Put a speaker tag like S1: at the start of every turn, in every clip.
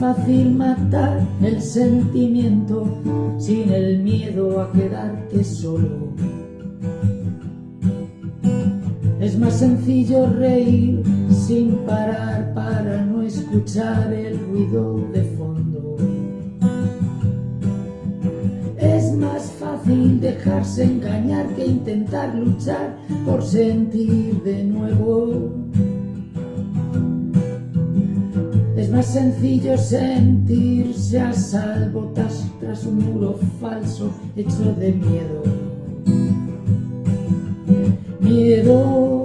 S1: fácil matar el sentimiento sin el miedo a quedarte solo. Es más sencillo reír sin parar para no escuchar el ruido de fondo. Es más fácil dejarse engañar que intentar luchar por sentir de nuevo. Es más sencillo sentirse a salvo tras, un muro falso hecho de miedo. Miedo.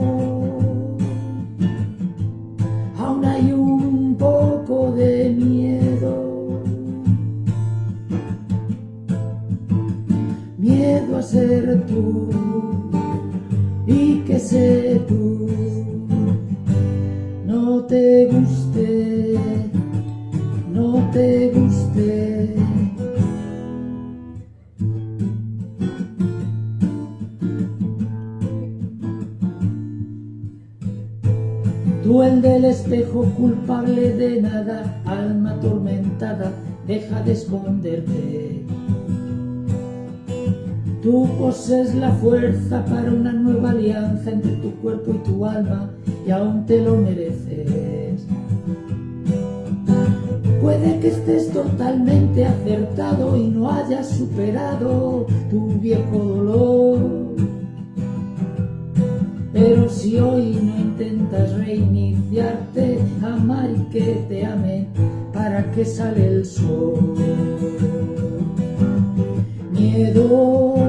S1: Aún hay un poco de miedo. Miedo a ser tú y que sé tú no te guste, El del espejo culpable de nada, alma atormentada, deja de esconderte. Tú poses la fuerza para una nueva alianza entre tu cuerpo y tu alma y aún te lo mereces. Puede que estés totalmente acertado y no hayas superado tu viejo dolor. Pero si hoy no intentas amar y que te ame, ¿para qué sale el sol? Miedo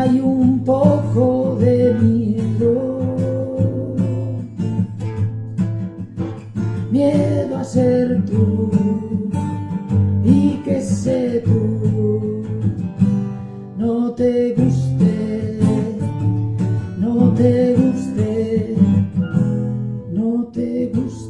S1: hay un poco de miedo. Miedo a ser tú y que sé tú. No te guste, te guste, no te guste.